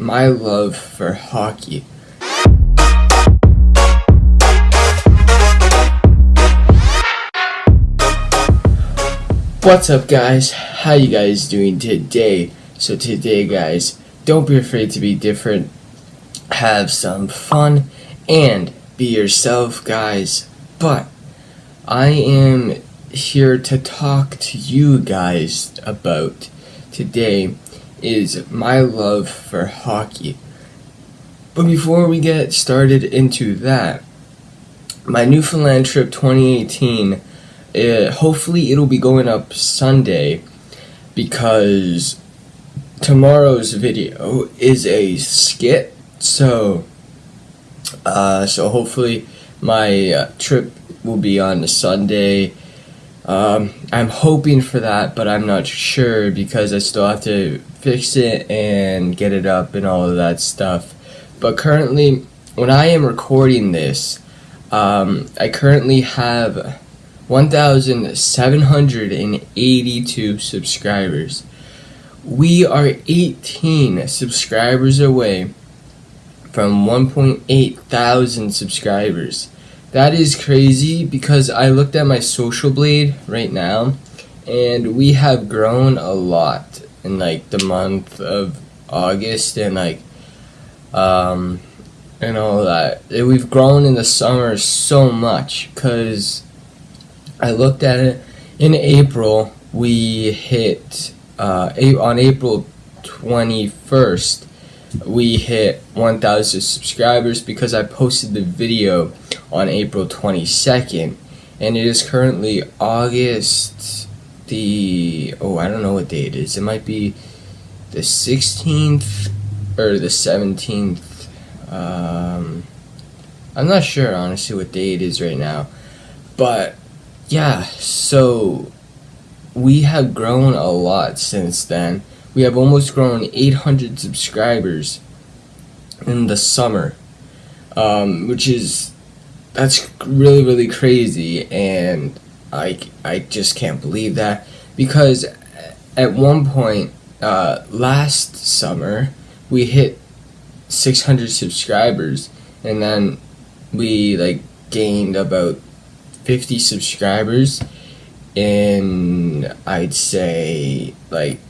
my love for hockey. What's up guys? How you guys doing today? So today guys, don't be afraid to be different. Have some fun and be yourself guys. But I am here to talk to you guys about today is my love for hockey. But before we get started into that, my Newfoundland trip 2018, uh, hopefully it'll be going up Sunday because tomorrow's video is a skit. So, uh, so hopefully my uh, trip will be on Sunday. Um, I'm hoping for that, but I'm not sure because I still have to fix it and get it up and all of that stuff. But currently, when I am recording this, um, I currently have 1,782 subscribers. We are 18 subscribers away from 1.8 thousand subscribers. That is crazy because I looked at my social blade right now and we have grown a lot in like the month of August and like um and all that. We've grown in the summer so much because I looked at it in April. We hit uh, on April 21st. We hit 1,000 subscribers because I posted the video on April 22nd, and it is currently August the oh I don't know what day it is. It might be the 16th or the 17th. Um, I'm not sure honestly what day it is right now, but yeah. So we have grown a lot since then. We have almost grown 800 subscribers in the summer, um, which is that's really really crazy and I, I just can't believe that. Because at one point uh, last summer we hit 600 subscribers. And then we like gained about 50 subscribers. In I'd say like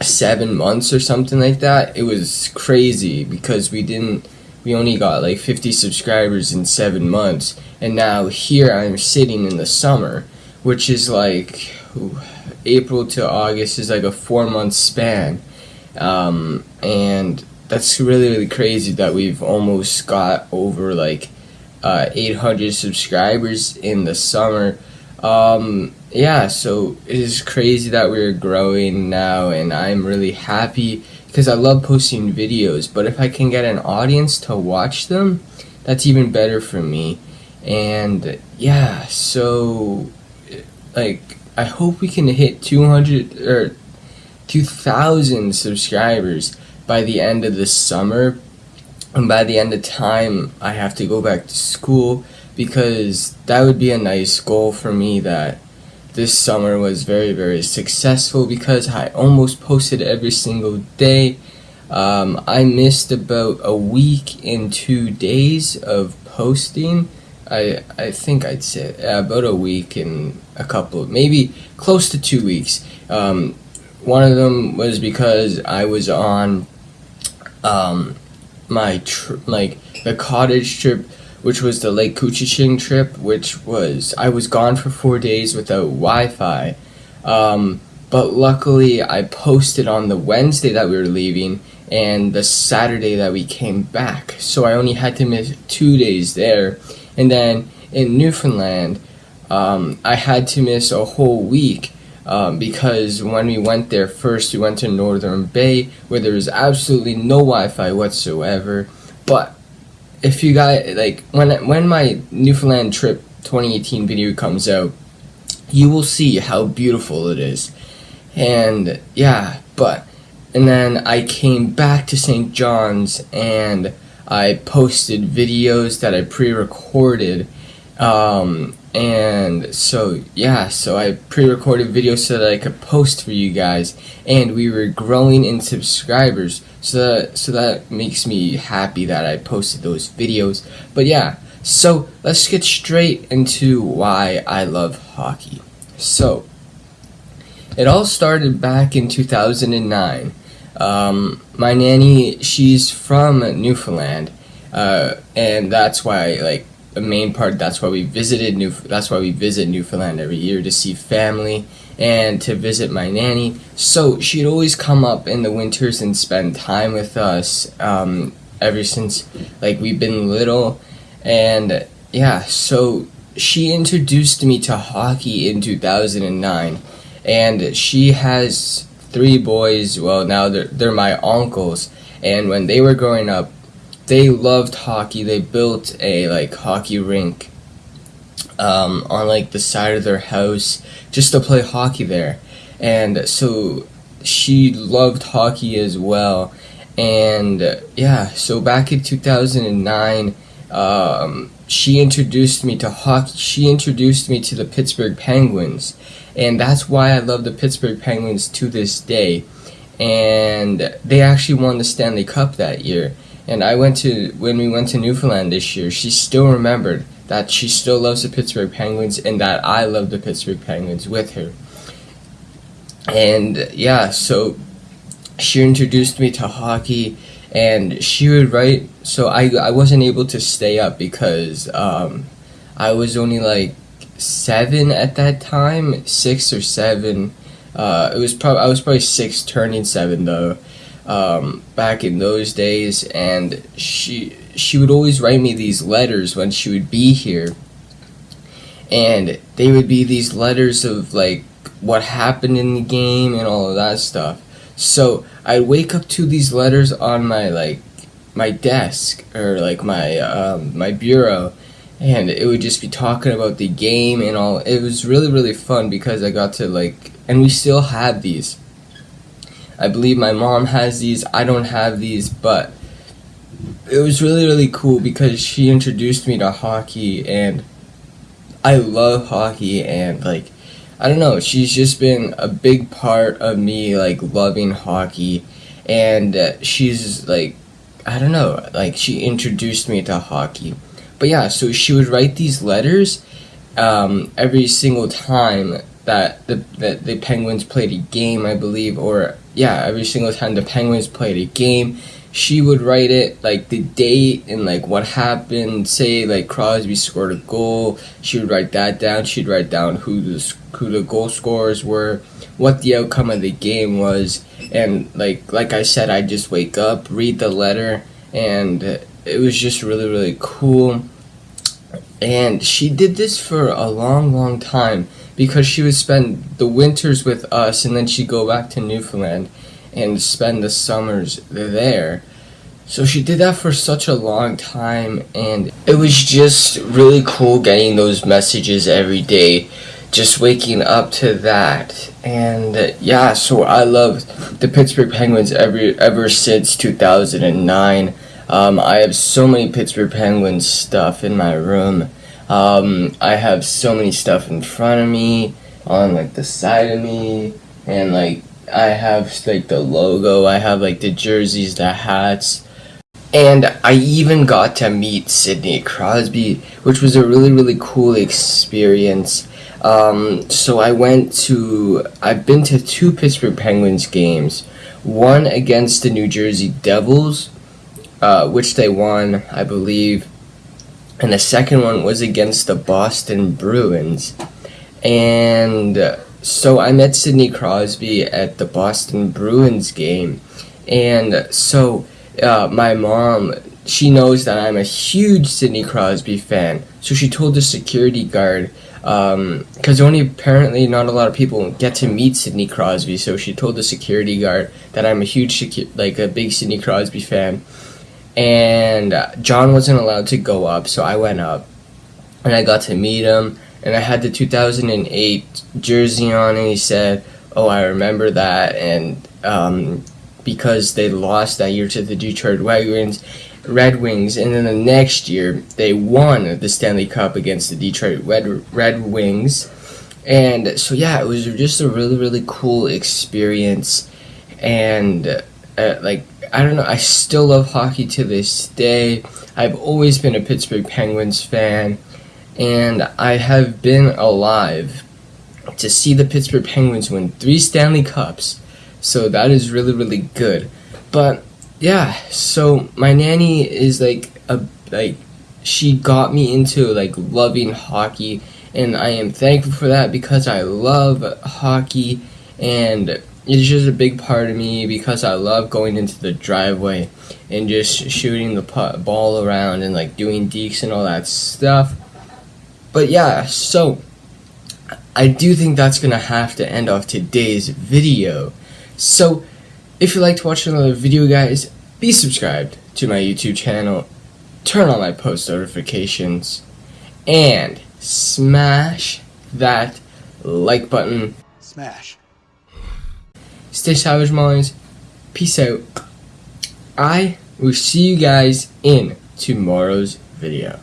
seven months or something like that. It was crazy because we didn't we only got like 50 subscribers in seven months and now here I'm sitting in the summer which is like ooh, April to August is like a four month span. Um, and that's really really crazy that we've almost got over like uh, 800 subscribers in the summer. Um, yeah so it is crazy that we're growing now and I'm really happy because I love posting videos, but if I can get an audience to watch them, that's even better for me. And yeah, so like I hope we can hit 200 or 2000 subscribers by the end of the summer. And by the end of time, I have to go back to school because that would be a nice goal for me that this summer was very, very successful because I almost posted every single day. Um, I missed about a week and two days of posting. I I think I'd say about a week and a couple, maybe close to two weeks. Um, one of them was because I was on um, my like the cottage trip which was the Lake Couchiching trip, which was I was gone for four days without Wi-Fi. Um, but luckily, I posted on the Wednesday that we were leaving and the Saturday that we came back. So I only had to miss two days there. And then in Newfoundland, um, I had to miss a whole week um, because when we went there first, we went to Northern Bay where there was absolutely no Wi-Fi whatsoever. But if you guys like when when my Newfoundland trip 2018 video comes out, you will see how beautiful it is. And yeah, but and then I came back to St. John's and I posted videos that I pre-recorded um, and so yeah so I pre-recorded videos so that I could post for you guys and we were growing in subscribers So that, so that makes me happy that I posted those videos. But yeah, so let's get straight into why I love hockey. So, it all started back in 2009. Um, my nanny, she's from Newfoundland, uh, and that's why, like, the main part. That's why we visited New. That's why we visit Newfoundland every year to see family and to visit my nanny. So she'd always come up in the winters and spend time with us. Um, ever since like we've been little, and yeah, so she introduced me to hockey in 2009 and she has three boys well now they're, they're my uncles and when they were growing up they loved hockey they built a like hockey rink um, on like the side of their house just to play hockey there and so she loved hockey as well and yeah so back in 2009 um, she introduced me to hockey. She introduced me to the Pittsburgh Penguins, and that's why I love the Pittsburgh Penguins to this day. And they actually won the Stanley Cup that year. And I went to when we went to Newfoundland this year. She still remembered that she still loves the Pittsburgh Penguins and that I love the Pittsburgh Penguins with her. And yeah, so she introduced me to hockey and she would write so I, I wasn't able to stay up because um, I was only like seven at that time six or seven uh, it was probably I was probably six turning seven though um, back in those days and she she would always write me these letters when she would be here and they would be these letters of like what happened in the game and all of that stuff so I'd wake up to these letters on my like my desk or like my um, my bureau, and it would just be talking about the game and all. It was really really fun because I got to like, and we still have these. I believe my mom has these. I don't have these, but it was really really cool because she introduced me to hockey and I love hockey and like I don't know, she's just been a big part of me like loving hockey and uh, she's like I don't know, like she introduced me to hockey. But yeah, so she would write these letters um, every single time that the that the Penguins played a game, I believe, or yeah, every single time the Penguins played a game, she would write it like the date and like what happened. Say like Crosby scored a goal, she would write that down. She'd write down who the who the goal scorers were, what the outcome of the game was, and like like I said, I'd just wake up, read the letter, and it was just really really cool. And she did this for a long long time because she would spend the winters with us, and then she'd go back to Newfoundland and spend the summers there. So she did that for such a long time and it was just really cool getting those messages every day. Just waking up to that. And yeah, so I love the Pittsburgh Penguins every ever since 2009. Um, I have so many Pittsburgh Penguins stuff in my room. Um, I have so many stuff in front of me, on like the side of me, and like I have like the logo, I have like the jerseys, the hats, and I even got to meet Sidney Crosby, which was a really really cool experience. Um, so I went to, I've been to two Pittsburgh Penguins games, one against the New Jersey Devils, uh, which they won, I believe, and the second one was against the Boston Bruins, and so I met Sidney Crosby at the Boston Bruins game, and so uh, my mom, she knows that I'm a huge Sidney Crosby fan, so she told the security guard, because um, only apparently not a lot of people get to meet Sidney Crosby, so she told the security guard that I'm a huge, like a big Sidney Crosby fan, and John wasn't allowed to go up, so I went up, and I got to meet him, and I had the 2008 jersey on, and he said, "Oh, I remember that," and um, because they lost that year to the Detroit Red Wings, Red Wings, and then the next year they won the Stanley Cup against the Detroit Red Red Wings, and so yeah, it was just a really really cool experience, and uh, like I don't know, I still love hockey to this day. I've always been a Pittsburgh Penguins fan, and I have been alive to see the Pittsburgh Penguins win three Stanley Cups. So that is really, really good. But yeah, so my nanny is like a like she got me into like loving hockey and I am thankful for that because I love hockey and it's just a big part of me because I love going into the driveway and just shooting the putt, ball around and like doing dekes and all that stuff. But yeah, so I do think that's gonna have to end off today's video. So if you'd like to watch another video guys, be subscribed to my YouTube channel, turn on my post notifications, and smash that like button. Smash. Stay savage, Mollies. Peace out. I will see you guys in tomorrow's video.